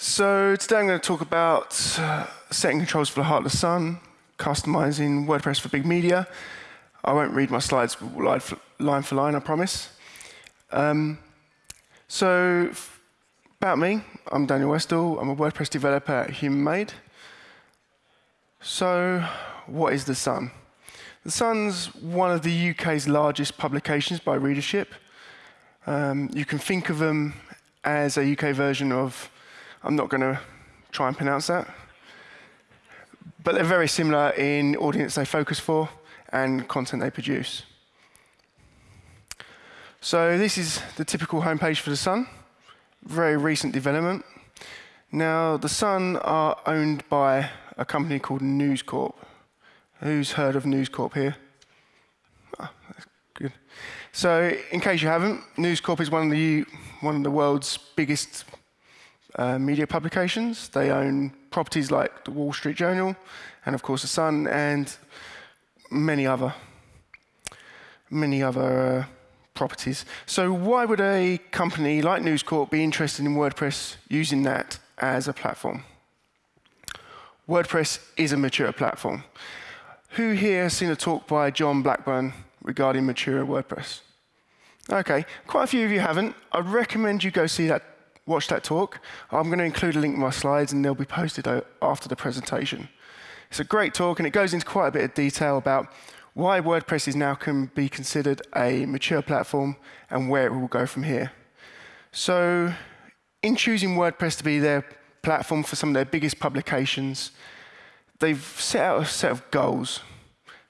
So today I'm going to talk about uh, setting controls for the Heartless Sun, customizing WordPress for big media. I won't read my slides line for line, I promise. Um, so about me, I'm Daniel Westall. I'm a WordPress developer at Human Made. So what is The Sun? The Sun's one of the UK's largest publications by readership. Um, you can think of them as a UK version of, I'm not going to try and pronounce that, but they're very similar in audience they focus for and content they produce. So this is the typical homepage for The Sun, very recent development. Now, The Sun are owned by a company called News Corp. Who's heard of News Corp here? Oh, that's good. So, in case you haven't, News Corp is one of the one of the world's biggest uh, media publications. They own properties like the Wall Street Journal, and of course the Sun, and many other many other uh, properties. So, why would a company like News Corp be interested in WordPress using that as a platform? WordPress is a mature platform. Who here has seen a talk by John Blackbourn regarding mature WordPress? Okay, quite a few of you haven't. I'd recommend you go see that, watch that talk. I'm going to include a link in my slides and they'll be posted after the presentation. It's a great talk and it goes into quite a bit of detail about why WordPress is now can be considered a mature platform and where it will go from here. So in choosing WordPress to be their platform for some of their biggest publications, they've set out a set of goals.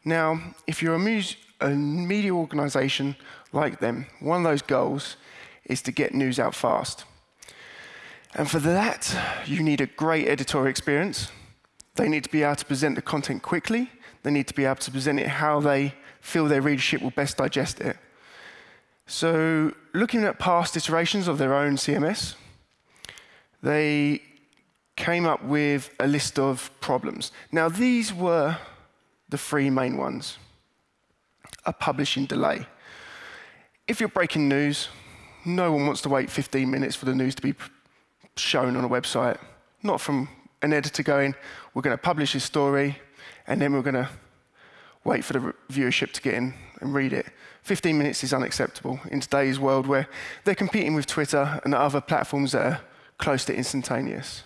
Now, if you're a, a media organization like them, one of those goals is to get news out fast. And for that, you need a great editorial experience. They need to be able to present the content quickly. They need to be able to present it how they feel their readership will best digest it. So, looking at past iterations of their own CMS, they came up with a list of problems. Now, these were the three main ones. A publishing delay. If you're breaking news, no one wants to wait 15 minutes for the news to be shown on a website. Not from an editor going, we're going to publish this story, and then we're going to wait for the viewership to get in and read it. 15 minutes is unacceptable in today's world where they're competing with Twitter and other platforms that are close to instantaneous.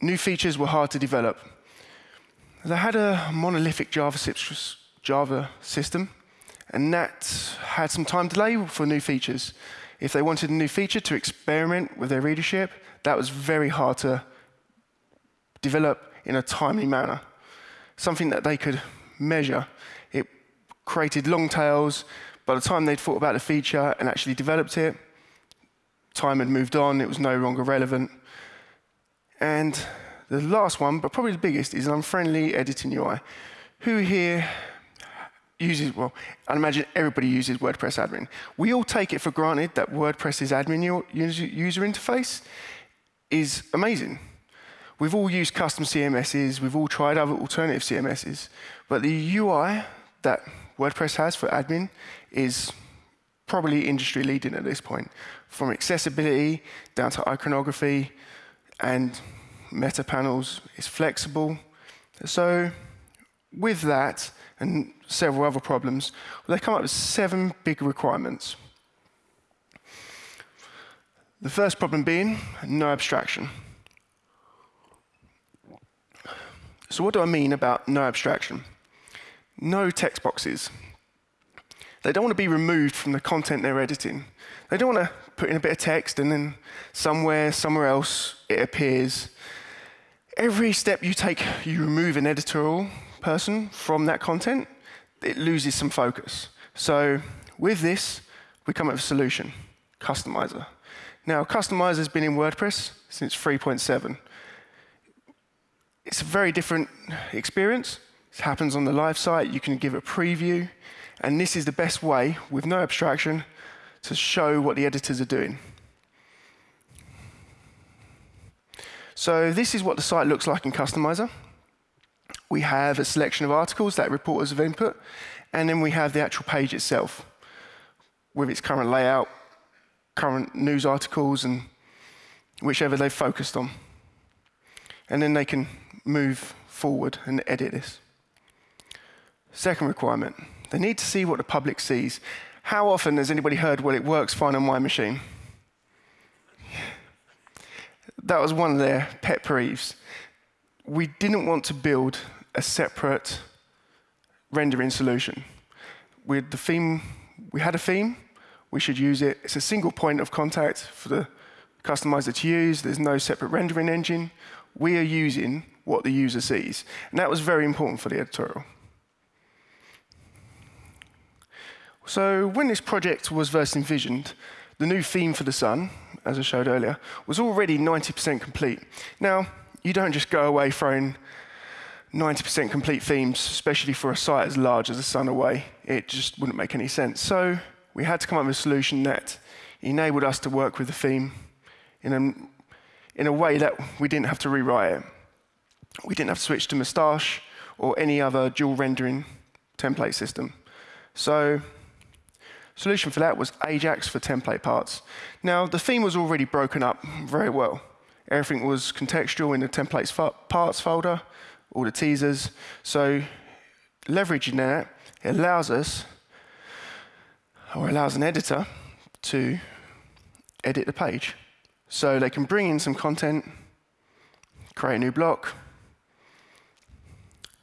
New features were hard to develop. They had a monolithic Java, Java system, and that had some time delay for new features. If they wanted a new feature to experiment with their readership, that was very hard to develop in a timely manner. Something that they could measure. It created long tails. By the time they'd thought about the feature and actually developed it, time had moved on, it was no longer relevant. And the last one, but probably the biggest, is an unfriendly editing UI. Who here uses, well, I imagine everybody uses WordPress admin. We all take it for granted that WordPress's admin user interface is amazing. We've all used custom CMSs, we've all tried other alternative CMSs, but the UI that WordPress has for admin is probably industry leading at this point, from accessibility down to iconography and meta panels is flexible. So with that and several other problems, they come up with seven big requirements. The first problem being no abstraction. So what do I mean about no abstraction? No text boxes. They don't want to be removed from the content they're editing. They don't want to put in a bit of text and then somewhere, somewhere else, it appears. Every step you take, you remove an editorial person from that content, it loses some focus. So with this, we come up with a solution, Customizer. Now, Customizer has been in WordPress since 3.7. It's a very different experience. It happens on the live site. You can give a preview. And this is the best way, with no abstraction, to show what the editors are doing. So this is what the site looks like in Customizer. We have a selection of articles that reporters have input, and then we have the actual page itself with its current layout, current news articles and whichever they've focused on. And then they can move forward and edit this. Second requirement, they need to see what the public sees. How often has anybody heard, well, it works fine on my machine? That was one of their pet peeves. We didn't want to build a separate rendering solution. With the theme, we had a theme, we should use it. It's a single point of contact for the customizer to use. There's no separate rendering engine. We are using what the user sees. And that was very important for the editorial. So when this project was first envisioned, the new theme for the sun, as I showed earlier, was already 90% complete. Now, you don't just go away throwing 90% complete themes, especially for a site as large as the sun away. It just wouldn't make any sense. So we had to come up with a solution that enabled us to work with the theme in a, in a way that we didn't have to rewrite it. We didn't have to switch to Mustache or any other dual rendering template system. So solution for that was Ajax for template parts. Now, the theme was already broken up very well. Everything was contextual in the templates parts folder, all the teasers. So leveraging that, it allows us, or allows an editor to edit the page. So they can bring in some content, create a new block.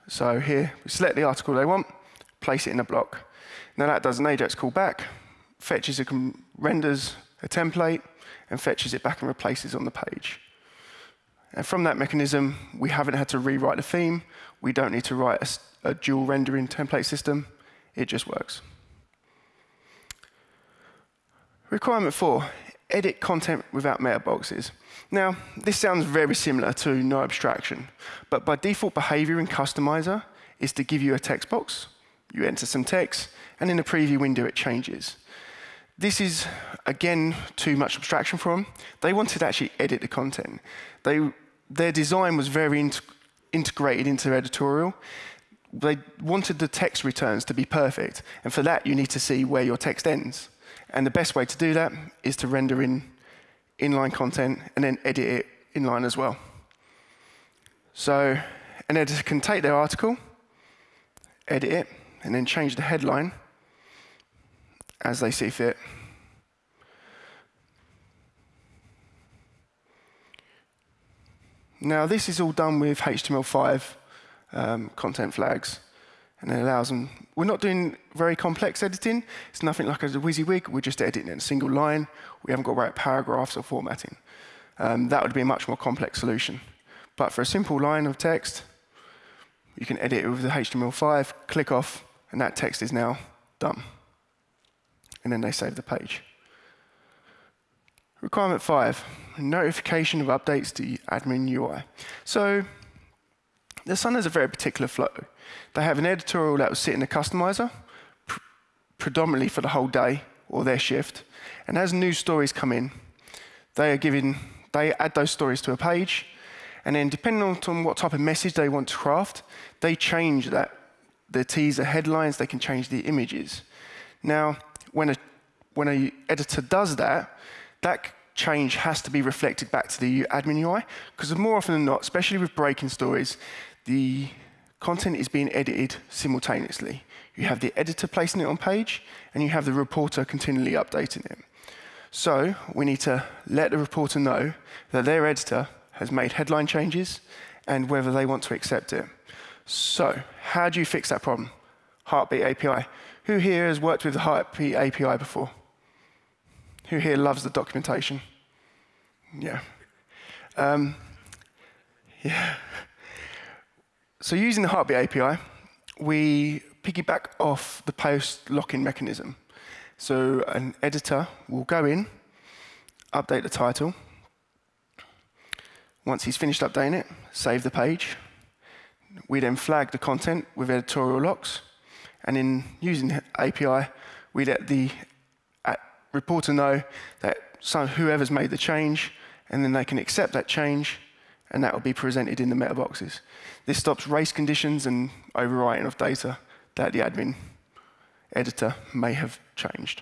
So here, we select the article they want, place it in a block. Now that does an Ajax callback, fetches a renders a template, and fetches it back and replaces on the page. And from that mechanism, we haven't had to rewrite the theme. We don't need to write a, a dual rendering template system. It just works. Requirement four, edit content without meta boxes. Now, this sounds very similar to no abstraction, but by default behavior in customizer is to give you a text box. You enter some text, and in the preview window, it changes. This is, again, too much abstraction for them. They wanted to actually edit the content. They their design was very in integrated into editorial. They wanted the text returns to be perfect, and for that you need to see where your text ends. And the best way to do that is to render in inline content and then edit it inline as well. So an editor can take their article, edit it, and then change the headline as they see fit. Now, this is all done with HTML5 um, content flags, and it allows them. We're not doing very complex editing. It's nothing like a WYSIWYG. We're just editing in a single line. We haven't got to write paragraphs or formatting. Um, that would be a much more complex solution. But for a simple line of text, you can edit it with the HTML5, click off, and that text is now done. And then they save the page. Requirement five, notification of updates to admin UI. So the Sun has a very particular flow. They have an editorial that will sit in the Customizer, pr predominantly for the whole day or their shift. And as new stories come in, they are given, they add those stories to a page, and then depending on what type of message they want to craft, they change that. The teaser headlines, they can change the images. Now, when a when a editor does that, that change has to be reflected back to the admin UI, because more often than not, especially with breaking stories, the content is being edited simultaneously. You have the editor placing it on page, and you have the reporter continually updating it. So we need to let the reporter know that their editor has made headline changes and whether they want to accept it. So how do you fix that problem? Heartbeat API. Who here has worked with the Heartbeat API before? Who here loves the documentation? Yeah. Um, yeah. So using the Heartbeat API, we piggyback off the post lock-in mechanism. So an editor will go in, update the title. Once he's finished updating it, save the page. We then flag the content with editorial locks. And in using API, we let the reporter know that whoever's made the change, and then they can accept that change, and that will be presented in the meta boxes. This stops race conditions and overwriting of data that the admin editor may have changed.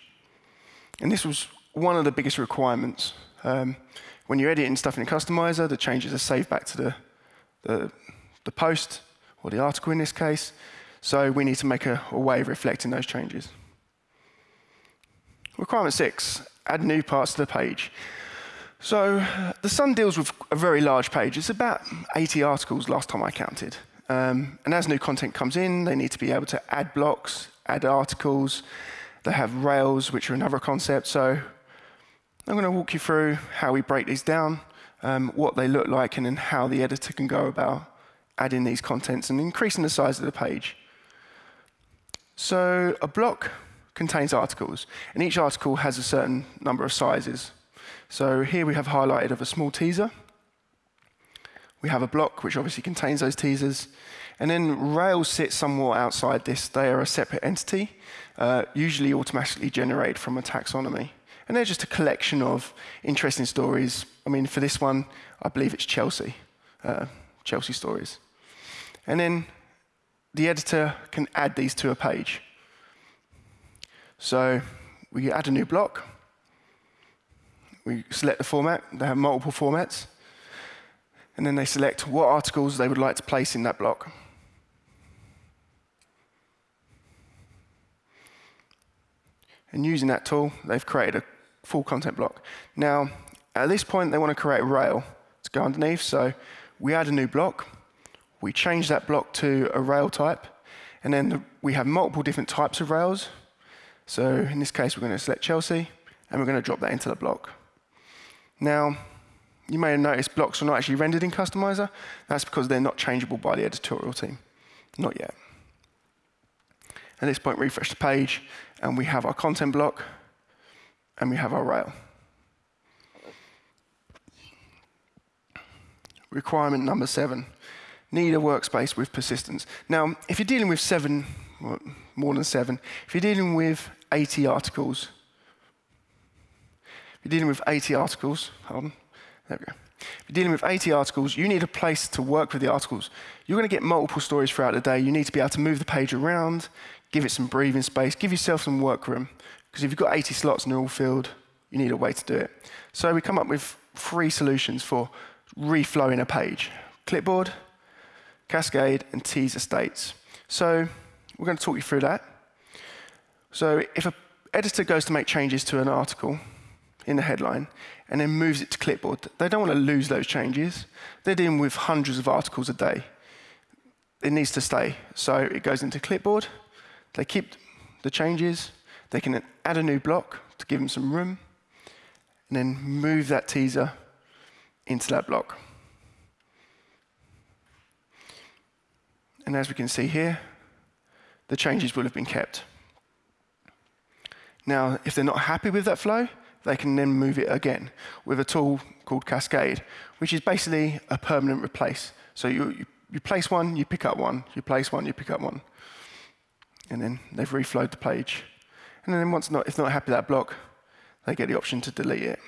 And this was one of the biggest requirements. Um, when you're editing stuff in a customizer, the changes are saved back to the, the, the post, or the article in this case. So we need to make a, a way of reflecting those changes. Requirement six, add new parts to the page. So the Sun deals with a very large page. It's about 80 articles last time I counted. Um, and as new content comes in, they need to be able to add blocks, add articles. They have Rails, which are another concept. So I'm going to walk you through how we break these down, um, what they look like, and then how the editor can go about adding these contents and increasing the size of the page. So a block contains articles, and each article has a certain number of sizes. So here we have highlighted of a small teaser. We have a block which obviously contains those teasers. And then Rails sits somewhat outside this. They are a separate entity, uh, usually automatically generated from a taxonomy. And they're just a collection of interesting stories. I mean, for this one, I believe it's Chelsea, uh, Chelsea stories. And then the editor can add these to a page. So we add a new block. We select the format. They have multiple formats. And then they select what articles they would like to place in that block. And using that tool, they've created a full content block. Now, at this point, they want to create a rail to go underneath. So we add a new block. We change that block to a rail type. And then the, we have multiple different types of rails. So in this case, we're going to select Chelsea, and we're going to drop that into the block. Now, you may have noticed blocks are not actually rendered in Customizer. That's because they're not changeable by the editorial team. Not yet. At this point, refresh the page, and we have our content block, and we have our rail. Requirement number seven, need a workspace with persistence. Now, if you're dealing with seven, more than seven, if you're dealing with 80 articles, if you're dealing with 80 articles, hold on, there we go. If you're dealing with 80 articles, you need a place to work with the articles. You're going to get multiple stories throughout the day. You need to be able to move the page around, give it some breathing space, give yourself some work room. Because if you've got 80 slots and they're all filled, you need a way to do it. So we come up with three solutions for reflowing a page. Clipboard, Cascade, and teaser states. So we're going to talk you through that. So if an editor goes to make changes to an article in the headline and then moves it to clipboard, they don't want to lose those changes. They're dealing with hundreds of articles a day. It needs to stay. So it goes into clipboard. They keep the changes. They can add a new block to give them some room and then move that teaser into that block. And as we can see here, the changes will have been kept. Now, if they're not happy with that flow, they can then move it again with a tool called Cascade, which is basically a permanent replace. So you, you, you place one, you pick up one, you place one, you pick up one. And then they've reflowed the page. And then once not, if not happy with that block, they get the option to delete it.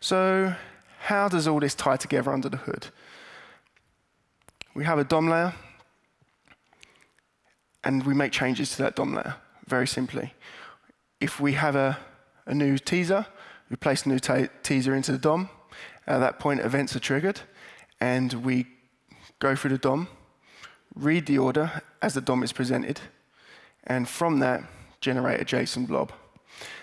So how does all this tie together under the hood? We have a DOM layer, and we make changes to that DOM layer, very simply. If we have a, a new teaser, we place a new teaser into the DOM. At that point, events are triggered, and we go through the DOM, read the order as the DOM is presented, and from that, generate a JSON blob.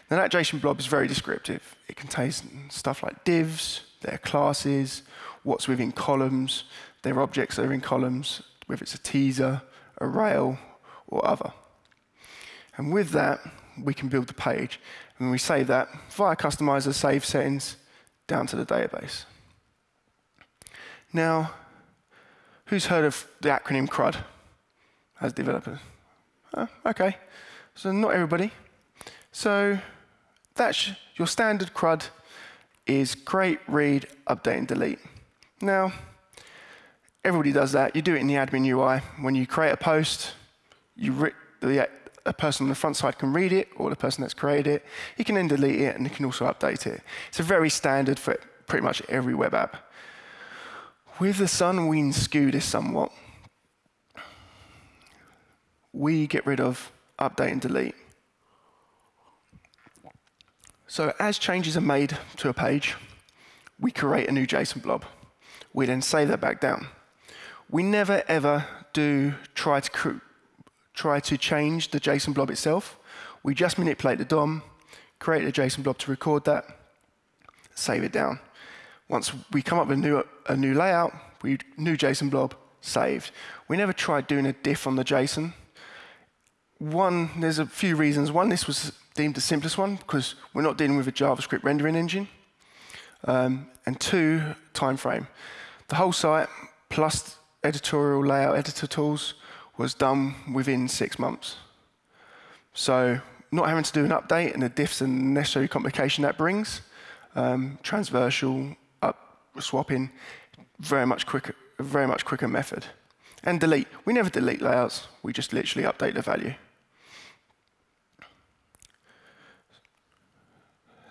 Now that JSON blob is very descriptive. It contains stuff like divs, their classes, what's within columns, their objects are in columns, whether it's a teaser, a rail, or other. And with that, we can build the page. And we save that via customizer save settings down to the database. Now, who's heard of the acronym CRUD as developers? Oh, OK, so not everybody. So that's your standard CRUD is create, read, update, and delete. Now, everybody does that. You do it in the admin UI. When you create a post, you the, uh, a person on the front side can read it, or the person that's created it. You can then delete it, and he can also update it. It's a very standard for pretty much every web app. With the Sun, we skew this somewhat. We get rid of update and delete. So as changes are made to a page, we create a new JSON blob. We then save that back down. We never ever do try to try to change the JSON blob itself. We just manipulate the DOM, create a JSON blob to record that, save it down. Once we come up with a new, a new layout, we new JSON blob, saved. We never tried doing a diff on the JSON. One, there's a few reasons. One, this was deemed the simplest one because we're not dealing with a JavaScript rendering engine. Um, and two, time frame. The whole site, plus editorial layout editor tools, was done within six months. So not having to do an update and the diffs and necessary complication that brings, um, transversal, up, swapping, very much quicker, very much quicker method. And delete. We never delete layouts. We just literally update the value.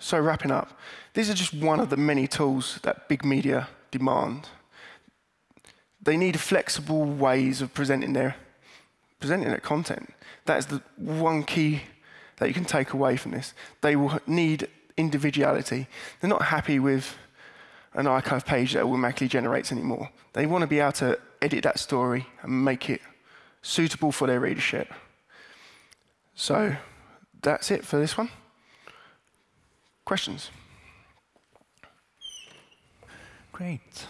So wrapping up, these are just one of the many tools that big media demand. They need flexible ways of presenting their, presenting their content. That is the one key that you can take away from this. They will need individuality. They're not happy with an archive page that automatically generates anymore. They want to be able to edit that story and make it suitable for their readership. So that's it for this one. Questions? Great.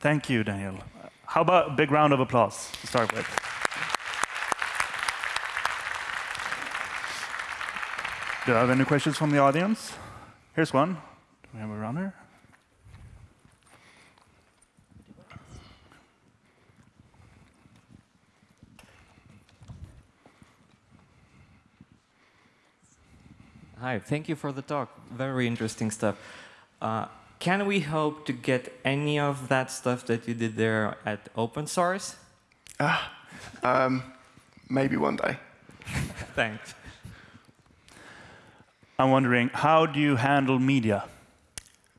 Thank you, Daniel. How about a big round of applause to start with? Do I have any questions from the audience? Here's one. Do we have a runner? Hi, thank you for the talk. Very interesting stuff. Uh, can we hope to get any of that stuff that you did there at open source? Ah, um, maybe one day. Thanks. I'm wondering, how do you handle media?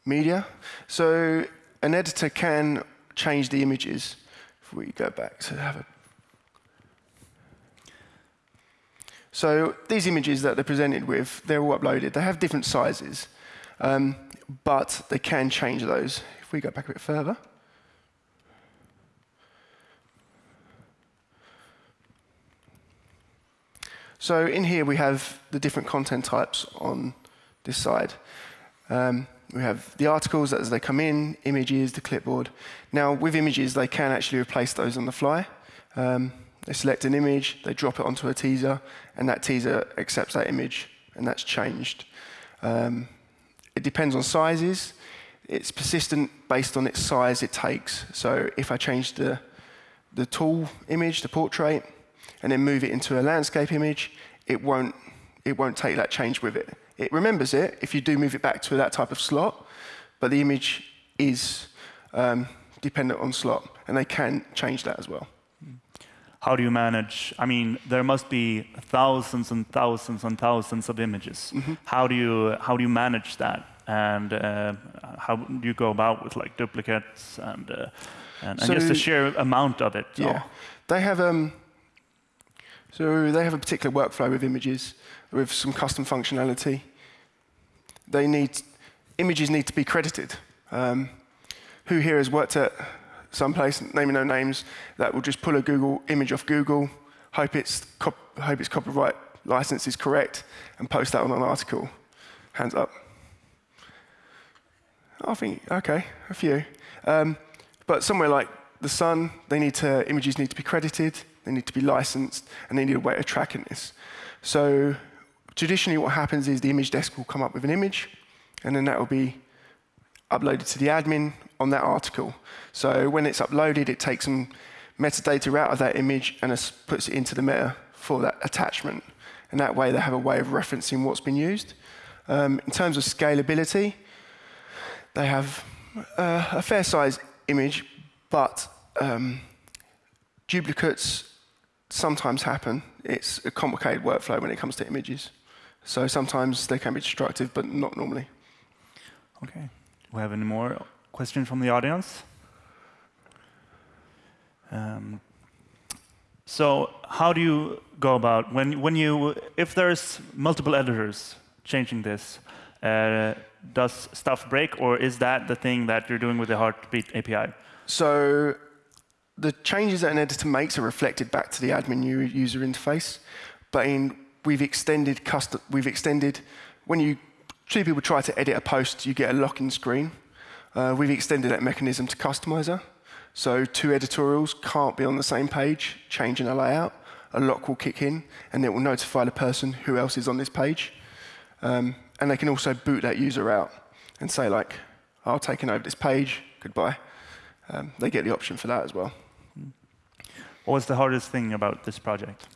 Media? So an editor can change the images. If we go back to have a So these images that they're presented with, they're all uploaded. They have different sizes, um, but they can change those. If we go back a bit further. So in here we have the different content types on this side. Um, we have the articles as they come in, images, the clipboard. Now with images, they can actually replace those on the fly. Um, they select an image, they drop it onto a teaser, and that teaser accepts that image, and that's changed. Um, it depends on sizes. It's persistent based on its size it takes. So if I change the, the tool image, the portrait, and then move it into a landscape image, it won't, it won't take that change with it. It remembers it if you do move it back to that type of slot, but the image is um, dependent on slot, and they can change that as well how do you manage? I mean, there must be thousands and thousands and thousands of images. Mm -hmm. How do you how do you manage that? And uh, how do you go about with like duplicates and uh, and, so, and, just the sheer amount of it? Yeah, they have um. So they have a particular workflow with images with some custom functionality. They need images need to be credited. Um, who here has worked at someplace, naming no names, that will just pull a Google image off Google, hope its, hope its copyright license is correct, and post that on an article. Hands up. I think, OK, a few. Um, but somewhere like The Sun, they need to, images need to be credited, they need to be licensed, and they need a way of tracking this. So traditionally what happens is the image desk will come up with an image, and then that will be uploaded to the admin on that article. So when it's uploaded, it takes some metadata out of that image and puts it into the meta for that attachment. And that way, they have a way of referencing what's been used. Um, in terms of scalability, they have uh, a fair size image, but um, duplicates sometimes happen. It's a complicated workflow when it comes to images. So sometimes they can be destructive, but not normally. Okay. We have any more questions from the audience? Um, so how do you go about when when you if there's multiple editors changing this, uh, does stuff break, or is that the thing that you're doing with the Heartbeat API? So the changes that an editor makes are reflected back to the admin user interface, but in, we've extended custom, we've extended when you two people try to edit a post, you get a lock-in screen. Uh, we've extended that mechanism to Customizer. So two editorials can't be on the same page, changing a layout. A lock will kick in, and it will notify the person who else is on this page. Um, and they can also boot that user out and say, like, I'll take over this page, goodbye. Um, they get the option for that as well. What was the hardest thing about this project?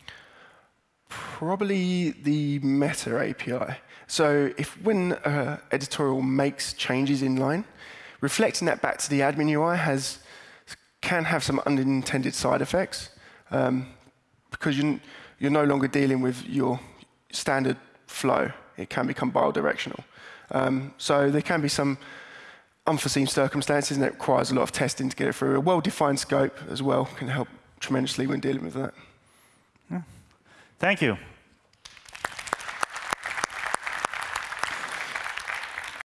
Probably the Meta API. So if when an editorial makes changes in line, reflecting that back to the admin UI has, can have some unintended side effects um, because you, you're no longer dealing with your standard flow. It can become bidirectional. Um, so there can be some unforeseen circumstances, and it requires a lot of testing to get it through. A well-defined scope as well can help tremendously when dealing with that. Thank you.